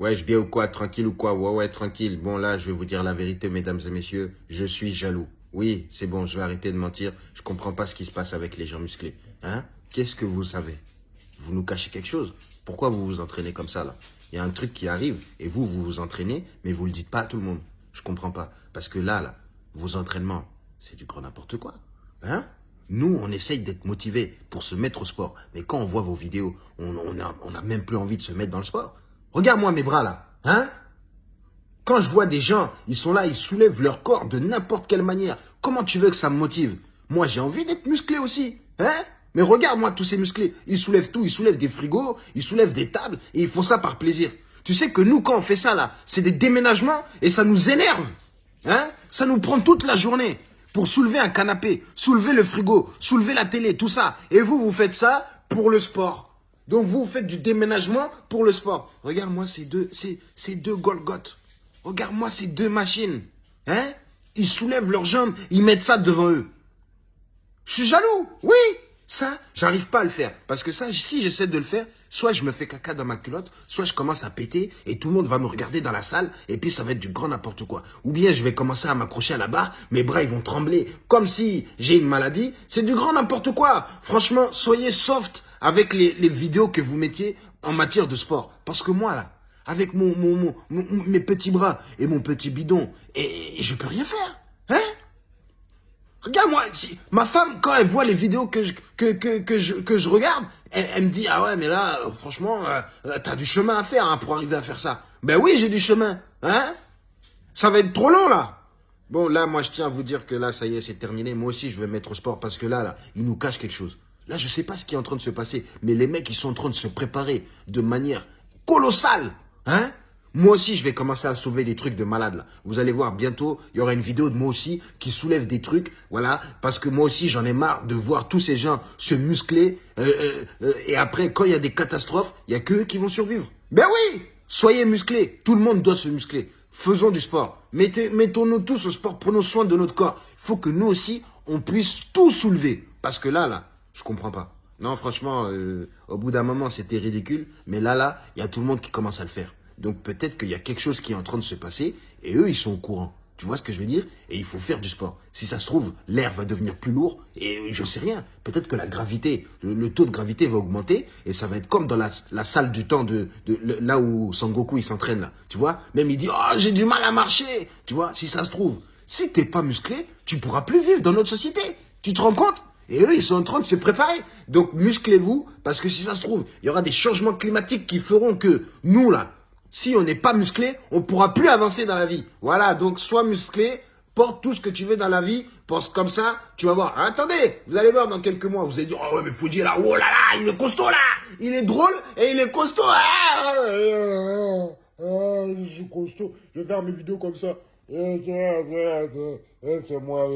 Ouais, je bien ou quoi Tranquille ou quoi? Ouais, ouais, tranquille. Bon, là, je vais vous dire la vérité, mesdames et messieurs. Je suis jaloux. Oui, c'est bon, je vais arrêter de mentir. Je comprends pas ce qui se passe avec les gens musclés. Hein? Qu'est-ce que vous savez? Vous nous cachez quelque chose? Pourquoi vous vous entraînez comme ça, là? Il y a un truc qui arrive, et vous, vous vous entraînez, mais vous le dites pas à tout le monde. Je comprends pas. Parce que là, là, vos entraînements, c'est du grand n'importe quoi. Hein? Nous, on essaye d'être motivés pour se mettre au sport. Mais quand on voit vos vidéos, on n'a on a même plus envie de se mettre dans le sport. Regarde-moi mes bras là. Hein? Quand je vois des gens, ils sont là, ils soulèvent leur corps de n'importe quelle manière. Comment tu veux que ça me motive? Moi, j'ai envie d'être musclé aussi. Hein? Mais regarde-moi tous ces musclés. Ils soulèvent tout. Ils soulèvent des frigos, ils soulèvent des tables et ils font ça par plaisir. Tu sais que nous, quand on fait ça là, c'est des déménagements et ça nous énerve. Hein? Ça nous prend toute la journée pour soulever un canapé, soulever le frigo, soulever la télé, tout ça. Et vous, vous faites ça pour le sport. Donc vous faites du déménagement pour le sport. Regarde-moi ces deux, ces, ces deux. Regarde-moi ces deux machines. Hein? Ils soulèvent leurs jambes, ils mettent ça devant eux. Je suis jaloux, oui ça, j'arrive pas à le faire. Parce que ça, si j'essaie de le faire, soit je me fais caca dans ma culotte, soit je commence à péter et tout le monde va me regarder dans la salle et puis ça va être du grand n'importe quoi. Ou bien je vais commencer à m'accrocher à la barre, mes bras ils vont trembler comme si j'ai une maladie. C'est du grand n'importe quoi. Franchement, soyez soft avec les, vidéos que vous mettiez en matière de sport. Parce que moi là, avec mon, mon, mes petits bras et mon petit bidon, et, et je peux rien faire. Hein? Regarde-moi, ma femme, quand elle voit les vidéos que je, que, que, que je, que je regarde, elle, me dit, ah ouais, mais là, franchement, euh, euh, t'as du chemin à faire hein, pour arriver à faire ça. Ben oui, j'ai du chemin. Hein? Ça va être trop long, là. Bon, là, moi, je tiens à vous dire que là, ça y est, c'est terminé. Moi aussi, je vais mettre au sport parce que là, là, il nous cache quelque chose. Là, je sais pas ce qui est en train de se passer, mais les mecs, ils sont en train de se préparer de manière colossale. Hein? Moi aussi, je vais commencer à soulever des trucs de malade là. Vous allez voir, bientôt, il y aura une vidéo de moi aussi qui soulève des trucs, voilà, parce que moi aussi, j'en ai marre de voir tous ces gens se muscler, euh, euh, euh, et après, quand il y a des catastrophes, il y a que qui vont survivre. Ben oui Soyez musclés, tout le monde doit se muscler. Faisons du sport. Mettons-nous tous au sport, prenons soin de notre corps. Il faut que nous aussi, on puisse tout soulever. Parce que là, là, je comprends pas. Non, franchement, au bout d'un moment, c'était ridicule. Mais là, là, il y a tout le monde qui commence à le faire. Donc peut-être qu'il y a quelque chose qui est en train de se passer et eux, ils sont au courant. Tu vois ce que je veux dire? Et il faut faire du sport. Si ça se trouve, l'air va devenir plus lourd et je sais rien. Peut-être que la gravité, le, taux de gravité va augmenter et ça va être comme dans la, salle du temps de, là où Sangoku il s'entraîne là. Tu vois? Même il dit oh j'ai du mal à marcher. Tu vois? Si ça se trouve, si t'es pas musclé, tu pourras plus vivre dans notre société. Tu te rends compte? Et eux, ils sont en train de se préparer. Donc, musclez-vous, parce que si ça se trouve, il y aura des changements climatiques qui feront que nous, là, si on n'est pas musclé, on pourra plus avancer dans la vie. Voilà, donc sois musclé, porte tout ce que tu veux dans la vie, pense comme ça, tu vas voir. Attendez, vous allez voir dans quelques mois, vous allez dire, oh ouais, mais faut dire là, oh là là, il est costaud là, il est drôle et il est costaud. Ah, je suis costaud, je vais faire mes vidéos comme ça. C'est moi.